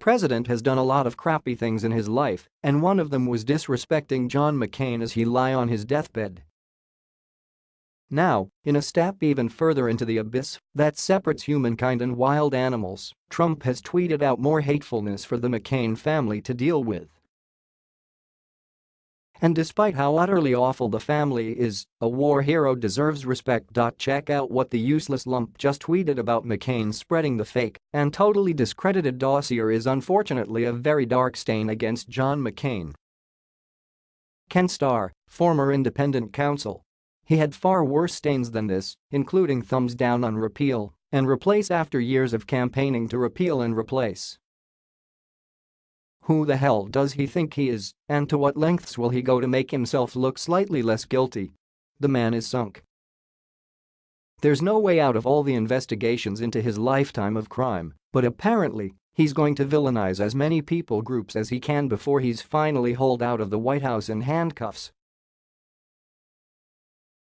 president has done a lot of crappy things in his life, and one of them was disrespecting John McCain as he lie on his deathbed. Now, in a step even further into the abyss that separates humankind and wild animals, Trump has tweeted out more hatefulness for the McCain family to deal with. And despite how utterly awful the family is, a war hero deserves respect. Check out what the useless lump just tweeted about McCain spreading the fake and totally discredited dossier is unfortunately a very dark stain against John McCain. Ken Starr, former independent counsel, he had far worse stains than this, including thumbs down on repeal and replace after years of campaigning to repeal and replace. Who the hell does he think he is, and to what lengths will he go to make himself look slightly less guilty? The man is sunk. There's no way out of all the investigations into his lifetime of crime, but apparently, he's going to villainize as many people groups as he can before he's finally hauled out of the White House in handcuffs.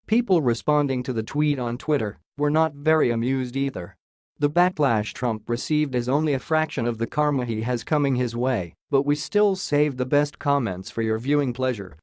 People responding to the tweet on Twitter were not very amused either. The backlash Trump received is only a fraction of the karma he has coming his way, but we still save the best comments for your viewing pleasure